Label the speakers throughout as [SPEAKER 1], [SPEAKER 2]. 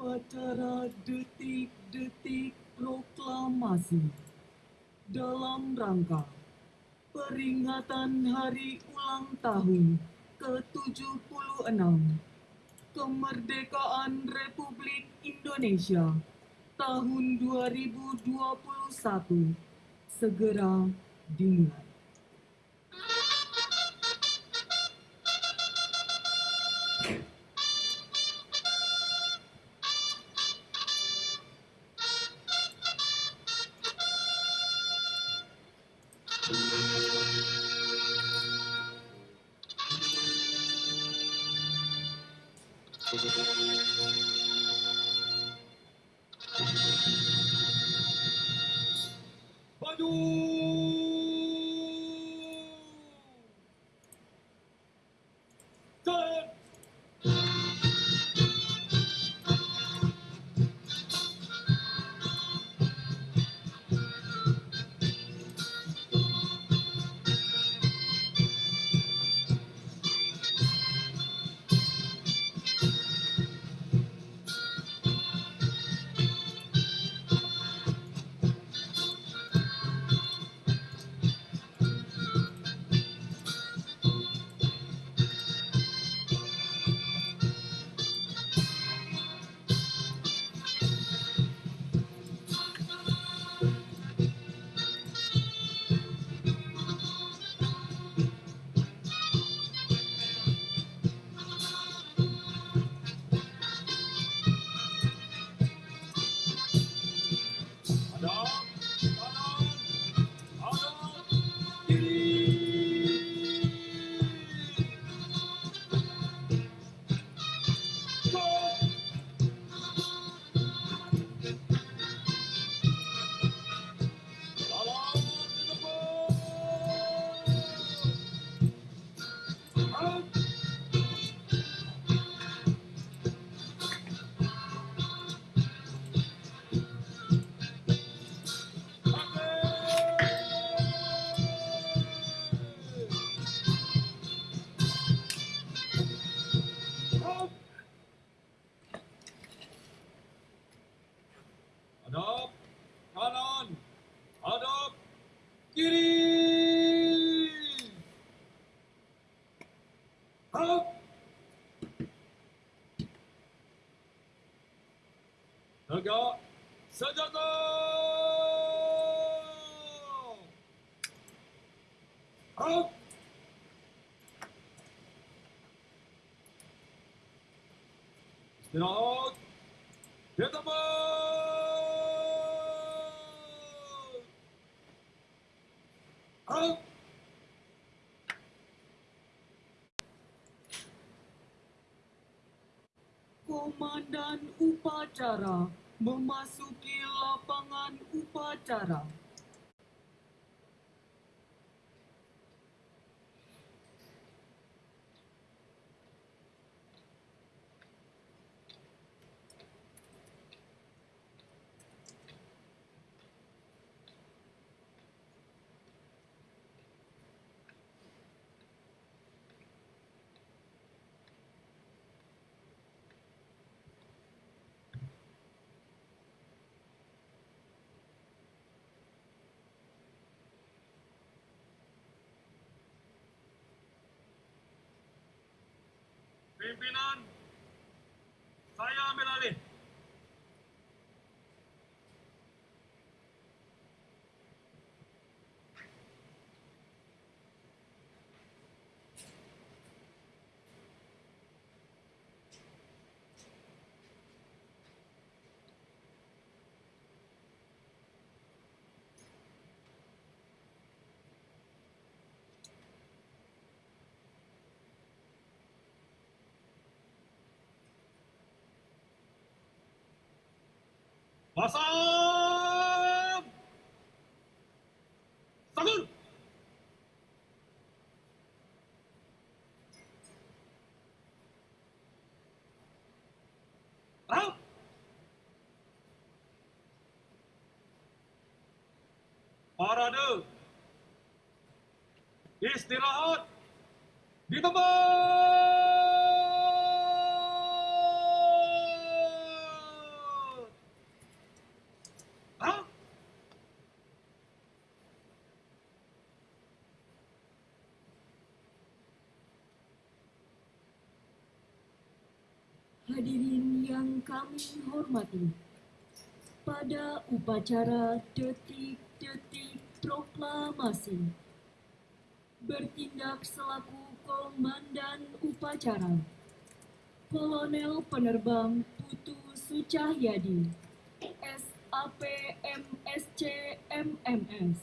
[SPEAKER 1] upacara detik-detik proklamasi dalam rangka peringatan hari ulang tahun ke-76 kemerdekaan Republik Indonesia tahun 2021 segera dimulai.
[SPEAKER 2] Tegak senjata. Hadap.
[SPEAKER 1] Komandan upacara memasuki lapangan upacara.
[SPEAKER 2] Pimpinan, saya ambil alih. Pasang! Sangul! Raup! Parade! Istirahat! Di tempat!
[SPEAKER 3] Hadirin yang kami hormati, pada upacara detik-detik proklamasi, bertindak selaku komandan upacara, Kolonel Penerbang Putu Sucahyadi, SAP MSC MMS,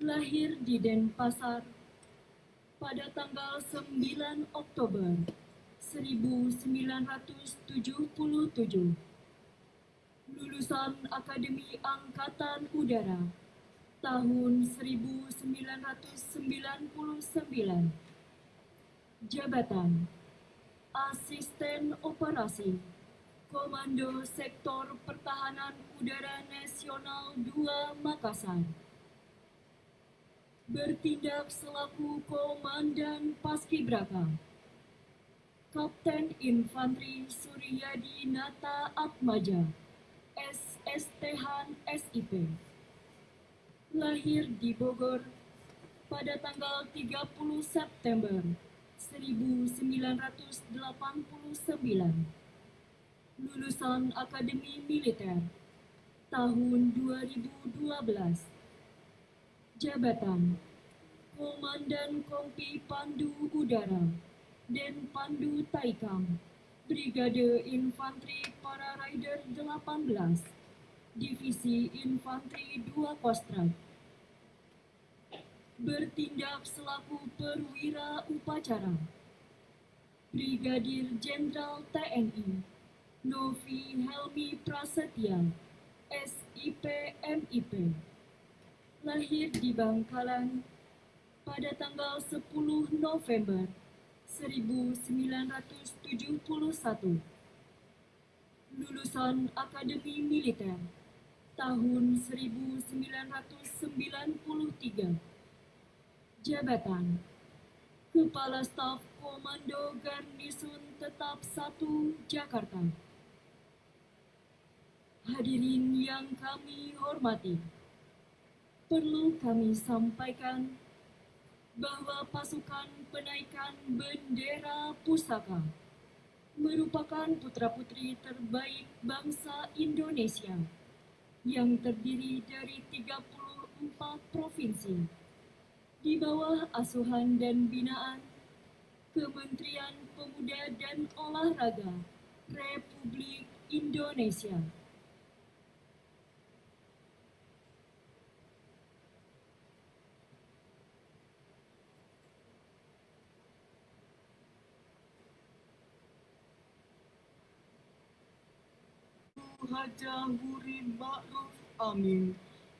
[SPEAKER 3] lahir di Denpasar pada tanggal 9 Oktober 1977. Lulusan Akademi Angkatan Udara tahun 1999. Jabatan Asisten Operasi Komando Sektor Pertahanan Udara Nasional 2 Makassar bertindak selaku Komandan Paskibraka. Kapten Infanteri Suryadi Nata Atmaja, SSThan SIP. Lahir di Bogor pada tanggal 30 September 1989. Lulusan Akademi Militer tahun 2012. Jabatan Komandan Kompi Pandu Udara dan Pandu Taikam Brigade Infanteri Para Rider 18 Divisi Infanteri 2 Kostrat. Bertindak selaku perwira upacara Brigadir Jenderal TNI Novi Helmi Prasetya SIP MIP lahir di Bangkalan pada tanggal 10 November 1971. Lulusan Akademi Militer tahun 1993. Jabatan Kepala Staf Komando Garnisun Tetap 1 Jakarta. Hadirin yang kami hormati perlu kami sampaikan bahwa pasukan penaikan bendera pusaka merupakan putra-putri terbaik bangsa Indonesia yang terdiri dari 34 provinsi di bawah asuhan dan binaan Kementerian Pemuda dan Olahraga Republik Indonesia.
[SPEAKER 1] Haja Huri Ma'ruf Amin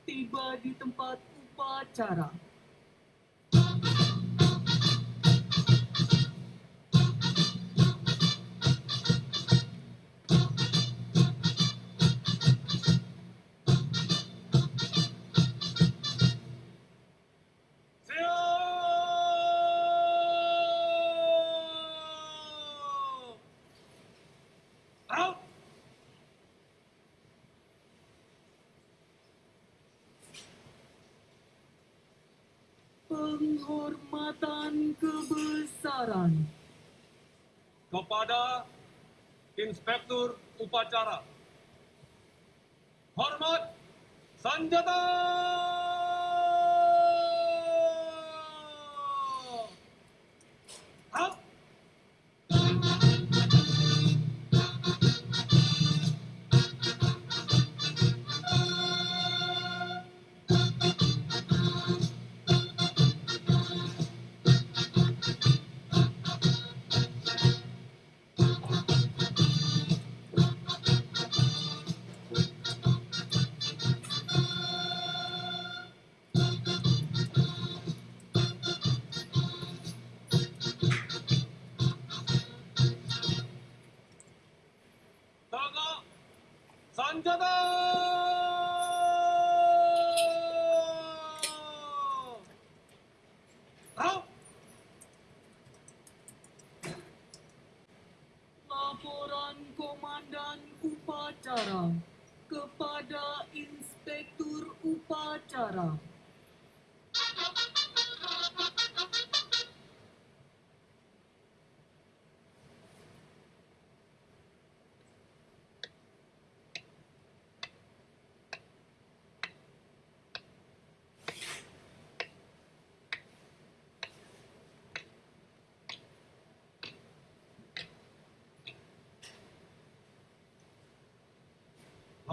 [SPEAKER 1] tiba di tempat upacara. Penghormatan kebesaran.
[SPEAKER 2] kepada Inspektur Upacara. Hormat Sanjata!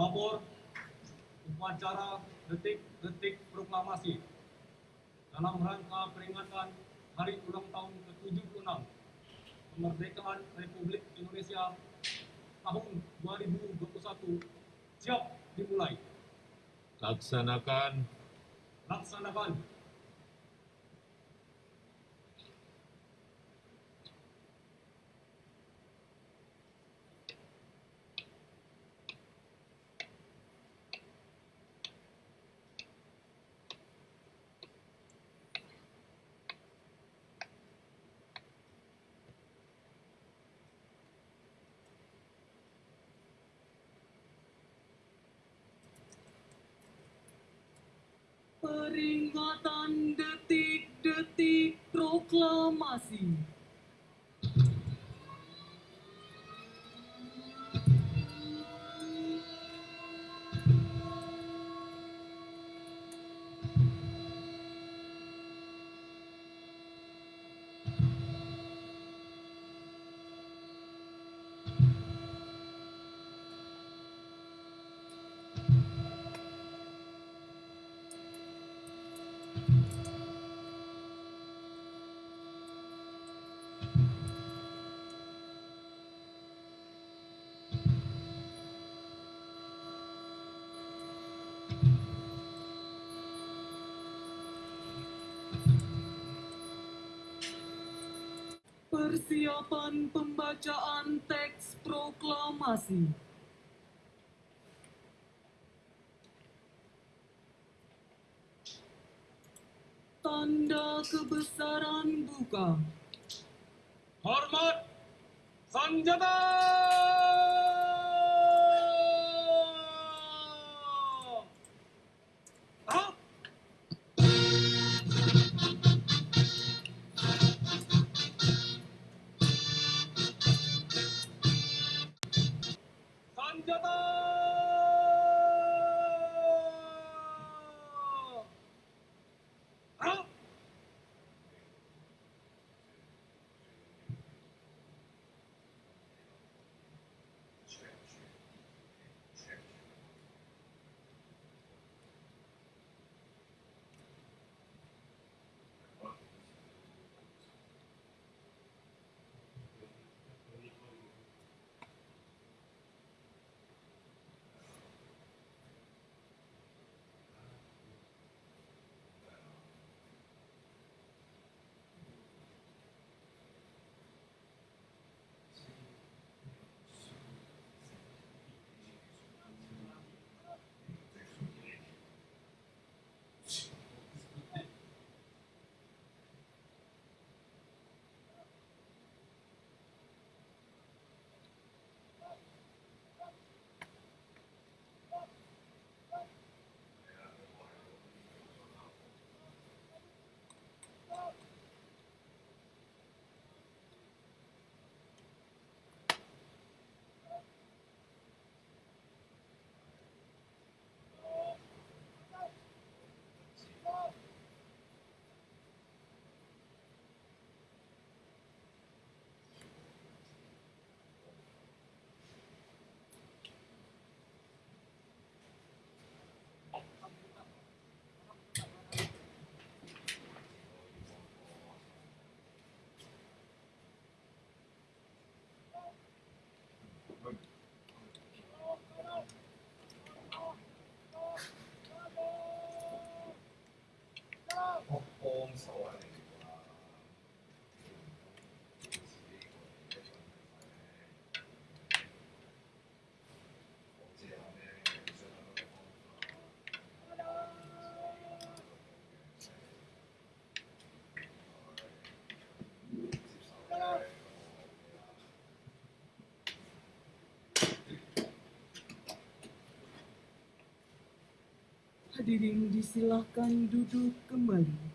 [SPEAKER 2] Pelopor upacara detik-detik proklamasi. Dalam rangka peringatan Hari Ulang Tahun ke-76 Kemerdekaan Republik Indonesia tahun 2021 siap dimulai.
[SPEAKER 4] Laksanakan.
[SPEAKER 2] Laksanakan
[SPEAKER 1] Peringatan detik-detik proklamasi. Persiapan pembacaan teks proklamasi. Tanda kebesaran buka.
[SPEAKER 2] hormat senjata.
[SPEAKER 1] Hadirin disilahkan duduk kembali.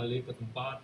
[SPEAKER 2] Balik ke tempat.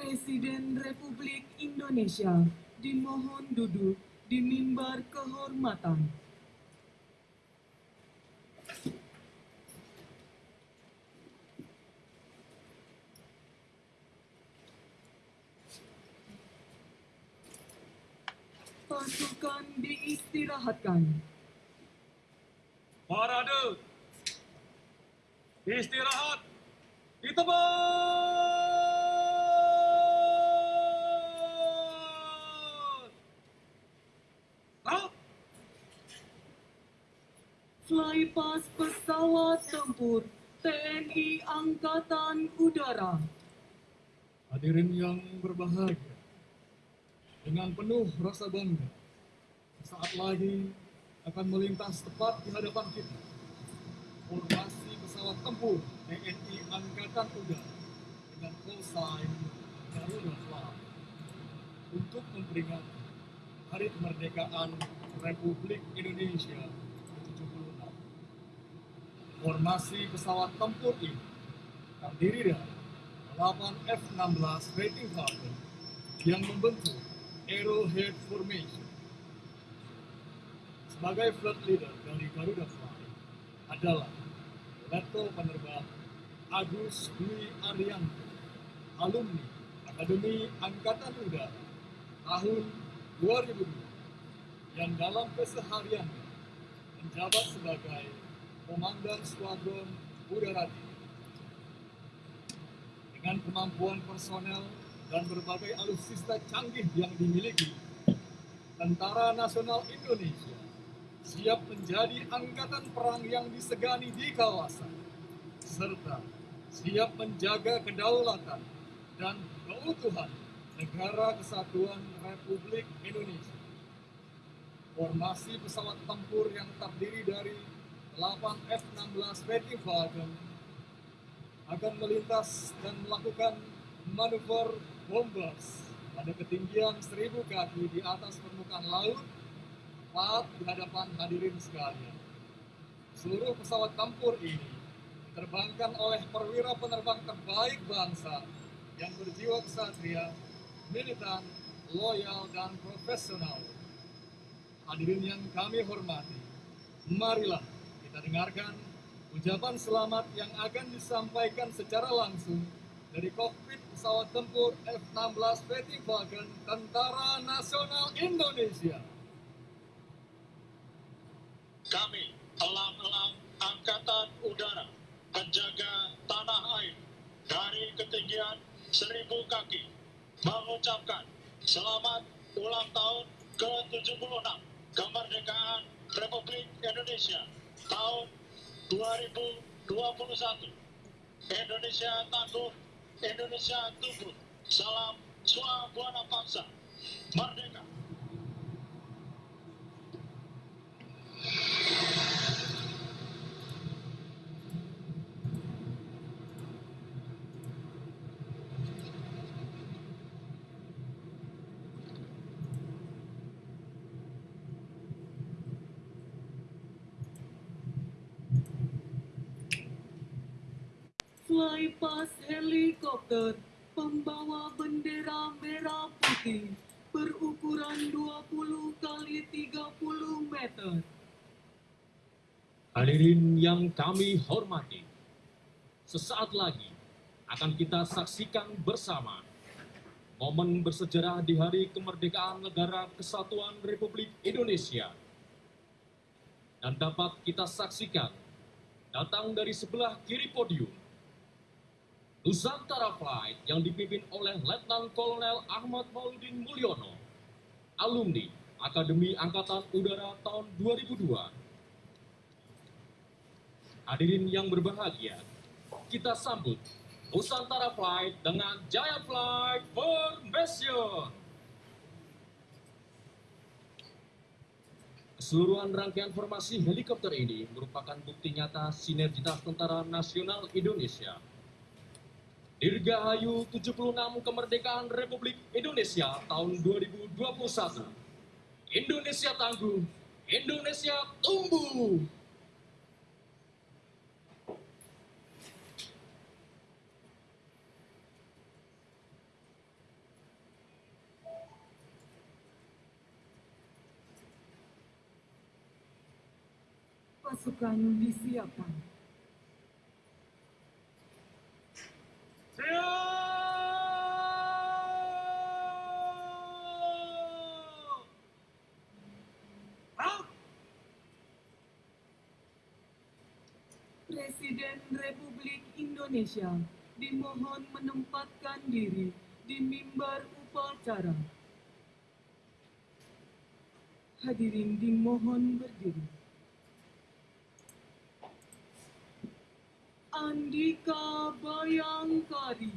[SPEAKER 1] Presiden Republik Indonesia dimohon duduk di mimbar kehormatan. Pasukan diistirahatkan.
[SPEAKER 2] Parade. Istirahat.
[SPEAKER 5] Hadirin yang berbahagia, dengan penuh rasa bangga, saat lagi akan melintas tepat di hadapan kita. Formasi pesawat tempur TNI Angkatan Udara dengan call sign Garuda Fly untuk memperingati Hari Kemerdekaan Republik Indonesia ke-76. Formasi pesawat tempur ini terdiri dari 8 F-16 Fighting Falcon yang membentuk Arrowhead Formation. Sebagai flight leader dari Garuda Fly adalah Letkol Penerbang Agus Dwi Arianto, alumni Akademi Angkatan Udara tahun 2002 yang dalam kesehariannya menjabat sebagai Komandan Skuadron Udara dengan kemampuan personel dan berbagai alutsista canggih yang dimiliki, Tentara Nasional Indonesia siap menjadi angkatan perang yang disegani di kawasan, serta siap menjaga kedaulatan dan keutuhan negara kesatuan Republik Indonesia. Formasi pesawat tempur yang terdiri dari 8 F-16 Fighting Falcon akan melintas dan melakukan manuver bombers pada ketinggian 1000 kaki di atas permukaan laut tepat di hadapan hadirin sekalian. Seluruh pesawat tempur ini diterbangkan oleh perwira penerbang terbaik bangsa yang berjiwa kesatria, militan, loyal, dan profesional. Hadirin yang kami hormati, marilah kita dengarkan ucapan selamat yang akan disampaikan secara langsung dari kokpit pesawat tempur F-16 Fighting Falcon Tentara Nasional Indonesia.
[SPEAKER 6] Kami, elang-elang Angkatan Udara, menjaga tanah air dari ketinggian seribu kaki mengucapkan selamat ulang tahun ke-76 kemerdekaan Republik Indonesia tahun 2021 Indonesia tangguh Indonesia tumbuh. Salam Sua Buana Bangsa Merdeka
[SPEAKER 1] Flypass helikopter pembawa bendera merah putih berukuran 20 kali 30 meter.
[SPEAKER 7] Hadirin yang kami hormati, sesaat lagi akan kita saksikan bersama momen bersejarah di Hari Kemerdekaan Negara Kesatuan Republik Indonesia. Dan dapat kita saksikan datang dari sebelah kiri podium Nusantara Flight yang dipimpin oleh Letnan Kolonel Ahmad Mauludin Mulyono, alumni Akademi Angkatan Udara tahun 2002. Hadirin yang berbahagia, kita sambut Nusantara Flight dengan Jaya Flight Formation. Keseluruhan rangkaian formasi helikopter ini merupakan bukti nyata sinergitas Tentara Nasional Indonesia Dirgahayu 76 Kemerdekaan Republik Indonesia tahun 2021. Indonesia tangguh, Indonesia tumbuh.
[SPEAKER 1] Pasukan disiapkan.
[SPEAKER 2] Siap! Out!
[SPEAKER 1] Presiden Republik Indonesia dimohon menempatkan diri di mimbar upacara. Hadirin dimohon berdiri. Andika Bayangkari.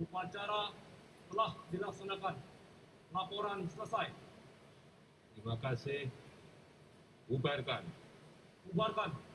[SPEAKER 1] Upacara
[SPEAKER 7] telah dilaksanakan. Laporan selesai. Terima kasih. Bubarkan. Bubarkan.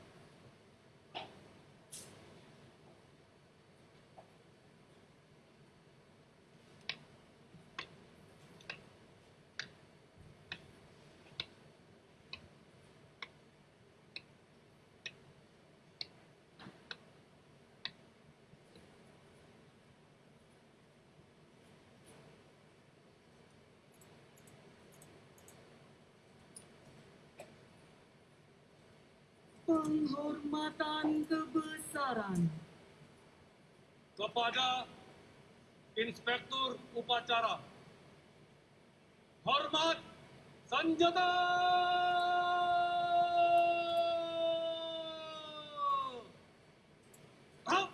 [SPEAKER 1] Penghormatan kebesaran.
[SPEAKER 2] kepada Inspektur Upacara. Hormat senjata! Up!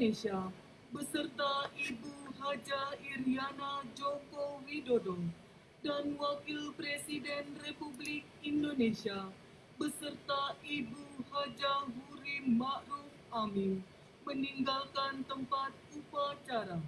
[SPEAKER 1] Indonesia beserta Ibu Haja Iriana Joko Widodo dan Wakil Presiden Republik Indonesia beserta Ibu Haja Huri Ma'ruf Amin meninggalkan tempat upacara.